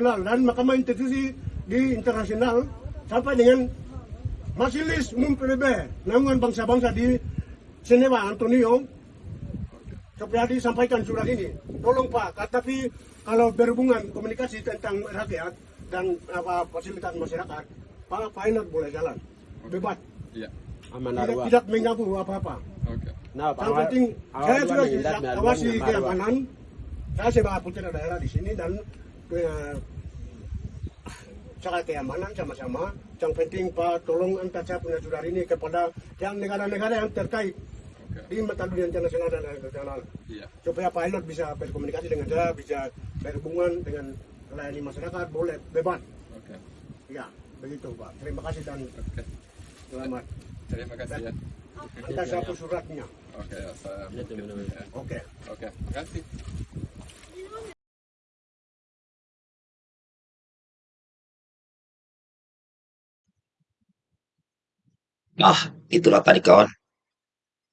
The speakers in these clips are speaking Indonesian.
dan Mahkamah Institusi di internasional sampai dengan Majelis Umum PBB Naungan Bangsa-Bangsa di Seneva Antonio supaya disampaikan surat ini. Tolong Pak, tapi kalau berhubungan komunikasi tentang rakyat dan apa fasilitas masyarakat, Pak Painat boleh jalan, bebas. Iya. Aman Tidak, tidak mengganggu apa-apa. Oke. Nah, Yang penting saya sudah bisa awasi keamanan. Saya sebagai putra daerah di sini dan cara keamanan sama-sama. Yang penting Pak tolong antar saya punya saudara ini kepada yang negara-negara yang terkait Oke. di mata dunia internasional dan internasional Iya. supaya pilot bisa berkomunikasi dengan saya, bisa berhubungan dengan melayani masyarakat, boleh bebas. Oke. Ya, begitu Pak. Terima kasih dan Oke. selamat. Terima kasih ya. Antar satu suratnya. Oke, ya, saya Iya. Ya. Oke. Oke, makasih. Nah, itulah tadi kawan.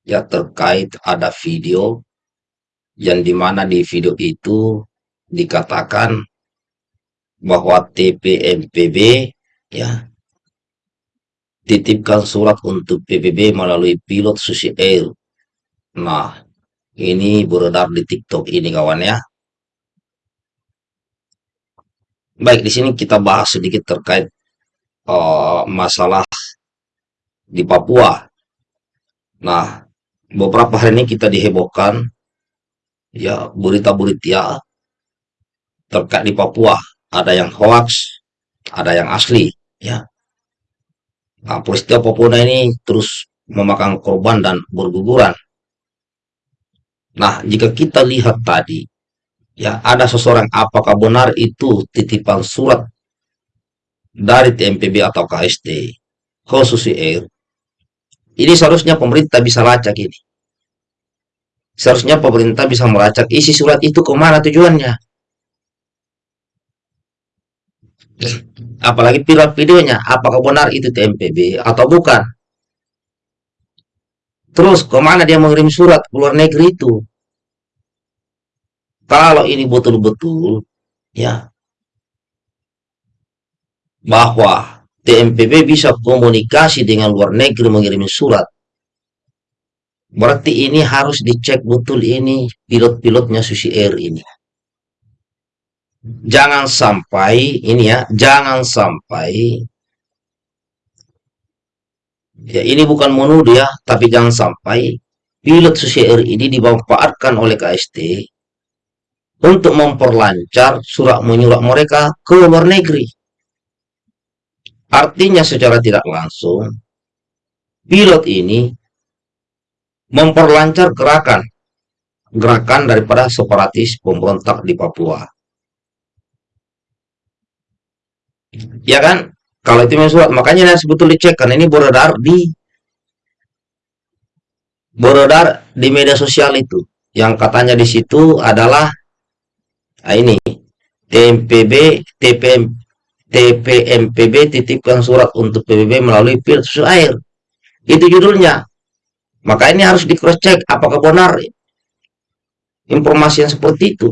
Ya terkait ada video yang di mana di video itu dikatakan bahwa TPMPB ya titipkan surat untuk PBB melalui pilot Susi Air. Nah, ini beredar di TikTok ini kawan ya. Baik, di sini kita bahas sedikit terkait eh, masalah di Papua. Nah, beberapa hari ini kita dihebohkan ya berita-berita terkait di Papua. Ada yang hoax, ada yang asli, ya. Nah, peristiwa Papua ini terus memakan korban dan berguguran. Nah, jika kita lihat tadi, ya ada seseorang apakah benar itu titipan surat dari TMPB atau KST khusus Air ini seharusnya pemerintah bisa lacak ini. Seharusnya pemerintah bisa melacak isi surat itu ke mana tujuannya. Apalagi pilot videonya, apakah benar itu TMPB atau bukan. Terus ke mana dia mengirim surat ke luar negeri itu. Kalau ini betul-betul, ya, bahwa TMPB bisa komunikasi dengan luar negeri mengirim surat. Berarti ini harus dicek betul ini pilot-pilotnya Susi Air ini. Jangan sampai ini ya, jangan sampai ya ini bukan menuduh ya, tapi jangan sampai pilot Susi Air ini dimanfaatkan oleh KST untuk memperlancar surat menyurat mereka ke luar negeri. Artinya secara tidak langsung, pilot ini memperlancar gerakan gerakan daripada separatis pemberontak di Papua. Ya kan? Kalau itu surat, makanya harus betul dicek karena ini beredar di beredar di media sosial itu. Yang katanya di situ adalah nah ini TMPB TPM TPMPB titipkan surat untuk PBB melalui filter air. Itu judulnya. Maka ini harus di cross check apakah benar informasi yang seperti itu.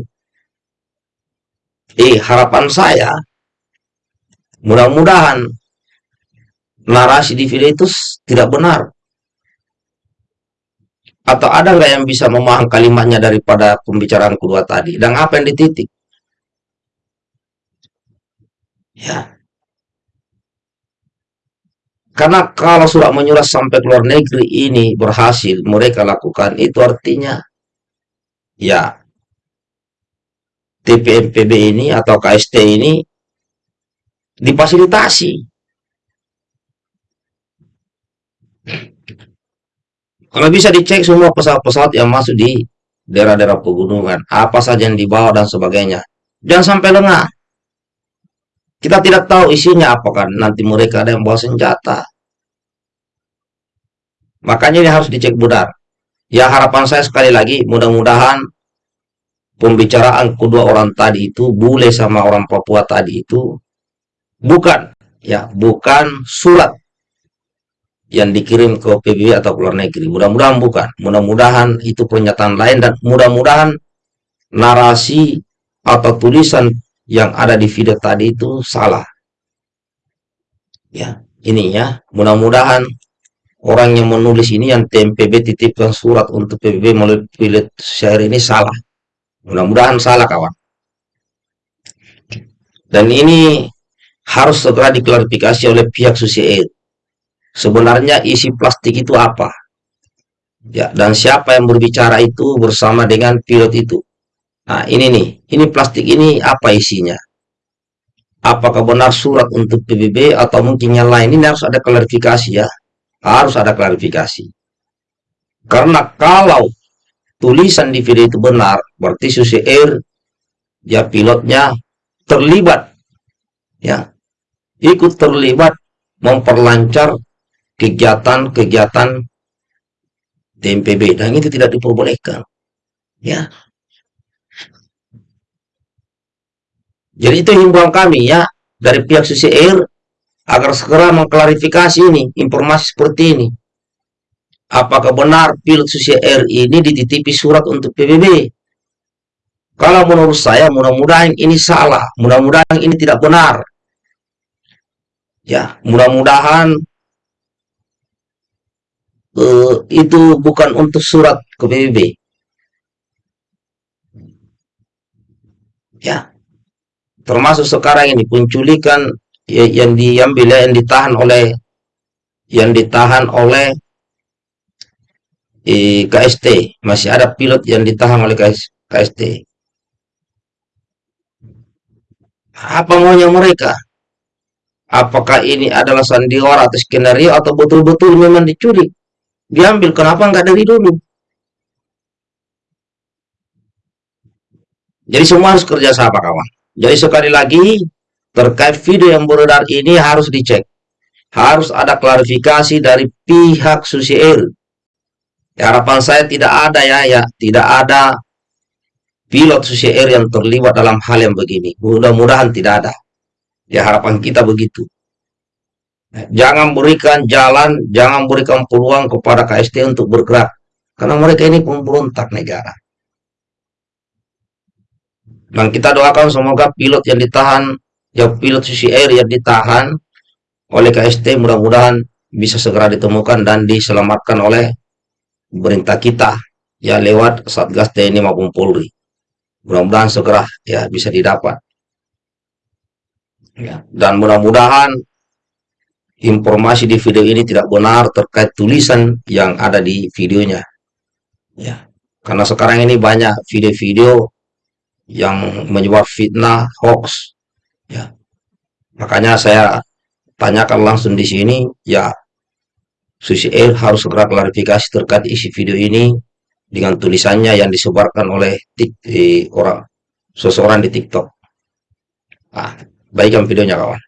Eh, harapan saya mudah-mudahan narasi di video itu tidak benar. Atau ada nggak yang bisa memahami kalimatnya daripada pembicaraan kedua tadi? Dan apa yang dititik? Ya. Karena kalau surat menyurat sampai ke luar negeri ini berhasil mereka lakukan, itu artinya ya TPMPB ini atau KST ini difasilitasi. Kalau bisa dicek semua pesawat-pesawat yang masuk di daerah-daerah pegunungan, apa saja yang dibawa dan sebagainya. Jangan sampai lengah. Kita tidak tahu isinya apakah nanti mereka ada yang bawa senjata. Makanya ini harus dicek benar. Ya harapan saya sekali lagi mudah-mudahan pembicaraan kedua orang tadi itu bule sama orang Papua tadi itu bukan ya bukan surat yang dikirim ke PBB atau ke luar negeri. Mudah-mudahan bukan. Mudah-mudahan itu pernyataan lain dan mudah-mudahan narasi atau tulisan yang ada di video tadi itu salah. Ya, ini ya. Mudah-mudahan orang yang menulis ini yang TMPB titipkan surat untuk PBB melalui pilot share ini salah. Mudah-mudahan salah kawan. Dan ini harus segera diklarifikasi oleh pihak Susi Air. Sebenarnya isi plastik itu apa? Ya, dan siapa yang berbicara itu bersama dengan pilot itu? Nah, ini nih, ini plastik ini apa isinya? Apakah benar surat untuk PBB atau mungkin yang lain? Ini harus ada klarifikasi ya. Harus ada klarifikasi. Karena kalau tulisan di video itu benar, berarti Susi Air ya pilotnya terlibat ya ikut terlibat memperlancar kegiatan-kegiatan TMPB dan itu tidak diperbolehkan ya jadi itu himbauan kami ya dari pihak Susi Air agar segera mengklarifikasi ini informasi seperti ini. Apakah benar pilot Susi Air ini dititipi surat untuk PBB kalau menurut saya mudah-mudahan ini salah. Mudah-mudahan ini tidak benar. Ya mudah-mudahan uh, itu bukan untuk surat ke PBB. Ya, termasuk sekarang ini penculikan ya, yang diambil yang ditahan oleh yang ditahan oleh eh, KST masih ada pilot yang ditahan oleh KS, KST apa maunya mereka? Apakah ini adalah sandiwara atau skenario atau betul-betul memang diculik? Diambil kenapa nggak dari dulu? Jadi semua harus kerja sama kawan jadi sekali lagi terkait video yang beredar ini harus dicek. Harus ada klarifikasi dari pihak Susi Air ya, harapan saya tidak ada ya ya tidak ada pilot Susi Air yang terlibat dalam hal yang begini. Mudah-mudahan tidak ada. Ya harapan kita begitu. Jangan berikan jalan, jangan berikan peluang kepada KST untuk bergerak. Karena mereka ini pemberontak negara. Dan kita doakan semoga pilot yang ditahan, ya pilot Susi Air yang ditahan oleh KST mudah-mudahan bisa segera ditemukan dan diselamatkan oleh pemerintah kita ya lewat Satgas TNI maupun Polri. Mudah-mudahan segera ya bisa didapat. Ya, dan mudah-mudahan informasi di video ini tidak benar terkait tulisan yang ada di videonya. Ya, karena sekarang ini banyak video-video yang menyebar fitnah, hoax. Ya, makanya saya tanyakan langsung di sini, ya Susi Air harus segera klarifikasi terkait isi video ini dengan tulisannya yang disebarkan oleh orang seseorang di TikTok. Nah, baikkan videonya kawan.